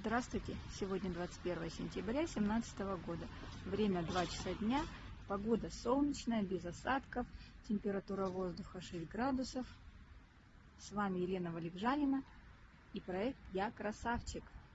Здравствуйте! Сегодня 21 сентября 2017 года. Время 2 часа дня. Погода солнечная, без осадков. Температура воздуха 6 градусов. С вами Елена Валикжанина и проект «Я красавчик».